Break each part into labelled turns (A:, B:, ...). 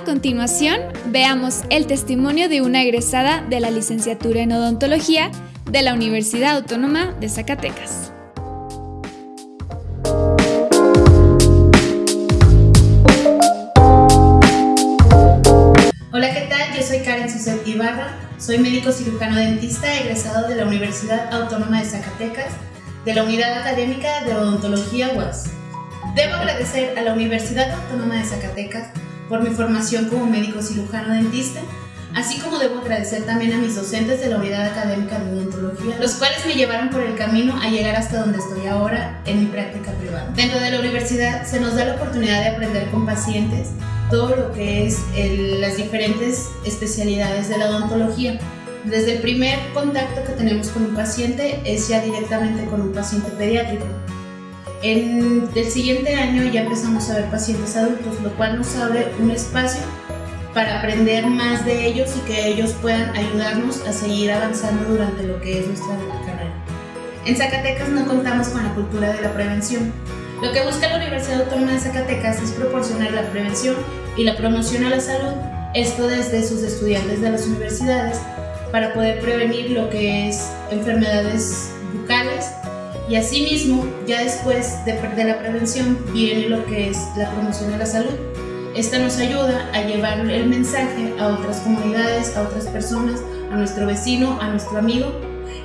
A: A continuación, veamos el testimonio de una egresada de la licenciatura en odontología de la Universidad Autónoma de Zacatecas.
B: Hola, ¿qué tal? Yo soy Karen Suset Ibarra, soy médico cirujano dentista egresado de la Universidad Autónoma de Zacatecas, de la Unidad Académica de Odontología UAS. Debo agradecer a la Universidad Autónoma de Zacatecas por mi formación como médico cirujano dentista, así como debo agradecer también a mis docentes de la Unidad Académica de Odontología, los cuales me llevaron por el camino a llegar hasta donde estoy ahora en mi práctica privada. Dentro de la universidad se nos da la oportunidad de aprender con pacientes todo lo que es las diferentes especialidades de la odontología. Desde el primer contacto que tenemos con un paciente es ya directamente con un paciente pediátrico. En el siguiente año ya empezamos a ver pacientes adultos, lo cual nos abre un espacio para aprender más de ellos y que ellos puedan ayudarnos a seguir avanzando durante lo que es nuestra carrera. En Zacatecas no contamos con la cultura de la prevención. Lo que busca la Universidad Autónoma de Zacatecas es proporcionar la prevención y la promoción a la salud, esto desde sus estudiantes de las universidades, para poder prevenir lo que es enfermedades bucales y asimismo, ya después de, de la prevención viene lo que es la promoción de la salud. Esta nos ayuda a llevar el mensaje a otras comunidades, a otras personas, a nuestro vecino, a nuestro amigo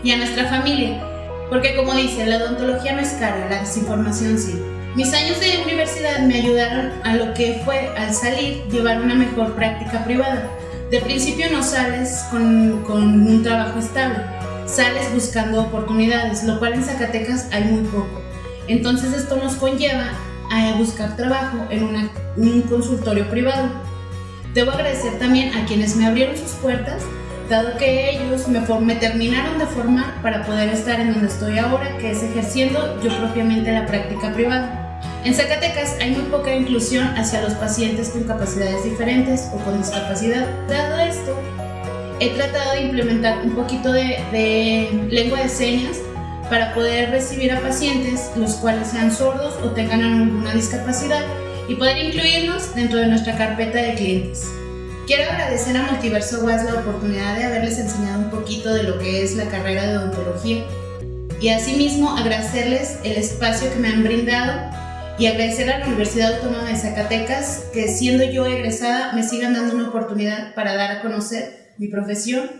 B: y a nuestra familia. Porque como dice, la odontología no es cara, la desinformación sí. Mis años de universidad me ayudaron a lo que fue al salir llevar una mejor práctica privada. De principio no sales con, con un trabajo estable, sales buscando oportunidades, lo cual en Zacatecas hay muy poco. Entonces esto nos conlleva a buscar trabajo en un consultorio privado. Debo agradecer también a quienes me abrieron sus puertas, dado que ellos me, me terminaron de formar para poder estar en donde estoy ahora, que es ejerciendo yo propiamente la práctica privada. En Zacatecas hay muy poca inclusión hacia los pacientes con capacidades diferentes o con discapacidad. Dado esto, he tratado de implementar un poquito de, lengua de señas para poder recibir a pacientes los cuales sean sordos o tengan alguna discapacidad y poder incluirlos dentro de nuestra carpeta de clientes. Quiero agradecer a Multiverso WAS la oportunidad de haberles enseñado un poquito de lo que es la carrera de odontología y asimismo agradecerles el espacio que me han brindado y agradecer a la Universidad Autónoma de Zacatecas que siendo yo egresada me sigan dando una oportunidad para dar a conocer mi profesión